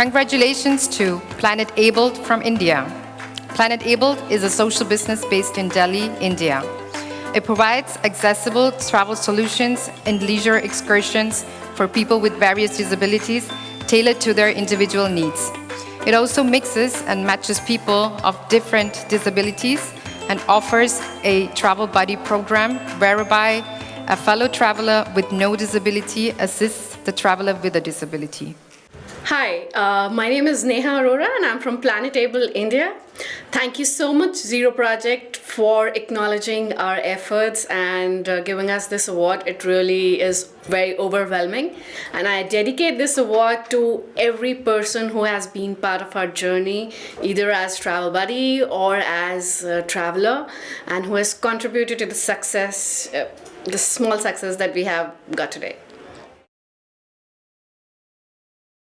Congratulations to Planet Abled from India. Planet Abled is a social business based in Delhi, India. It provides accessible travel solutions and leisure excursions for people with various disabilities tailored to their individual needs. It also mixes and matches people of different disabilities and offers a travel buddy program whereby a fellow traveler with no disability assists the traveler with a disability. Hi, uh, my name is Neha Arora and I'm from Planet Abled India. Thank you so much Zero Project for acknowledging our efforts and uh, giving us this award. It really is very overwhelming and I dedicate this award to every person who has been part of our journey either as travel buddy or as a traveler and who has contributed to the success, uh, the small success that we have got today.